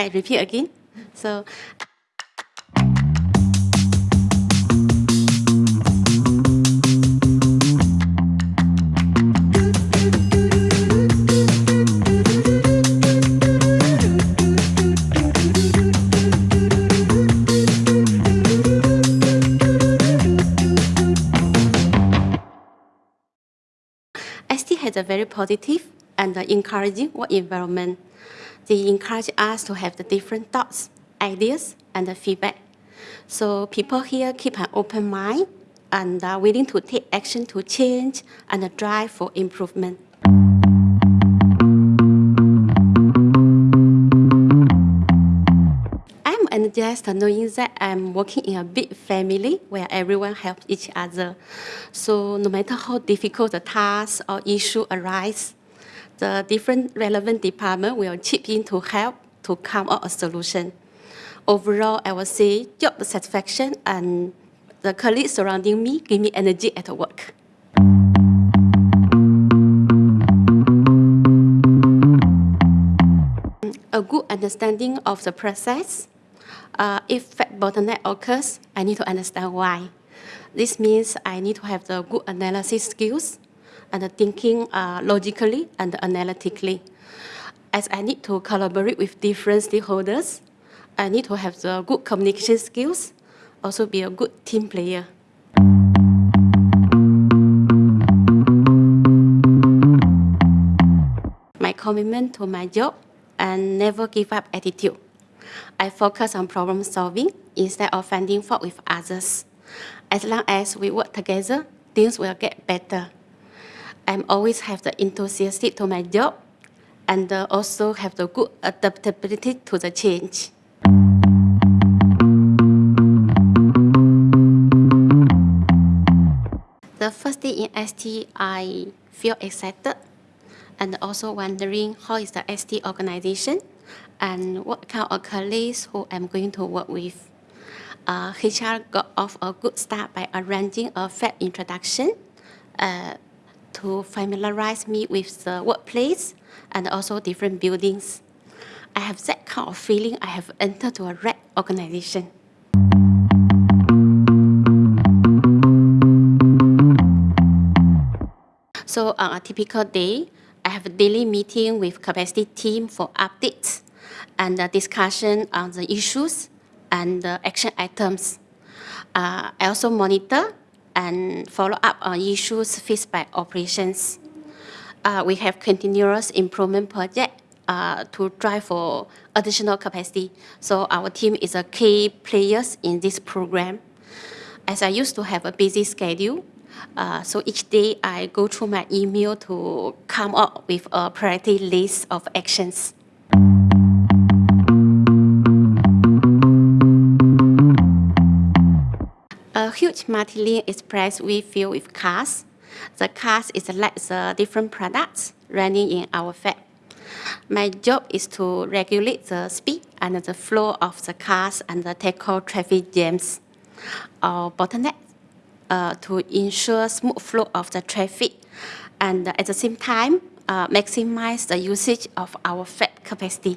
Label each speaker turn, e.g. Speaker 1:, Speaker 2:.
Speaker 1: I repeat again. So ST has a very positive and encouraging work environment. They encourage us to have the different thoughts, ideas, and the feedback. So people here keep an open mind and are willing to take action to change and drive for improvement. I'm energized knowing that I'm working in a big family where everyone helps each other. So no matter how difficult the task or issue arise, the different relevant department will chip in to help to come up a solution. Overall, I would say job satisfaction and the colleagues surrounding me give me energy at work. A good understanding of the process. Uh, if bottleneck occurs, I need to understand why. This means I need to have the good analysis skills and thinking uh, logically and analytically. As I need to collaborate with different stakeholders, I need to have the good communication skills, also be a good team player. My commitment to my job and never give up attitude. I focus on problem solving instead of finding fault with others. As long as we work together, things will get better. I always have the enthusiastic to my job and uh, also have the good adaptability to the change. The first day in ST, I feel excited and also wondering how is the ST organization and what kind of colleagues who I'm going to work with. Uh, HR got off a good start by arranging a fab introduction uh, to familiarize me with the workplace and also different buildings. I have that kind of feeling I have entered to a right organization. So on a typical day, I have a daily meeting with capacity team for updates and discussion on the issues and the action items. Uh, I also monitor and follow up on issues by operations. Uh, we have continuous improvement project uh, to drive for additional capacity. So our team is a key players in this program. As I used to have a busy schedule, uh, so each day I go through my email to come up with a priority list of actions. A huge multi express we filled with cars. The cars is like the different products running in our fab. My job is to regulate the speed and the flow of the cars and the tackle traffic jams or bottlenecks uh, to ensure smooth flow of the traffic and at the same time uh, maximize the usage of our fab capacity.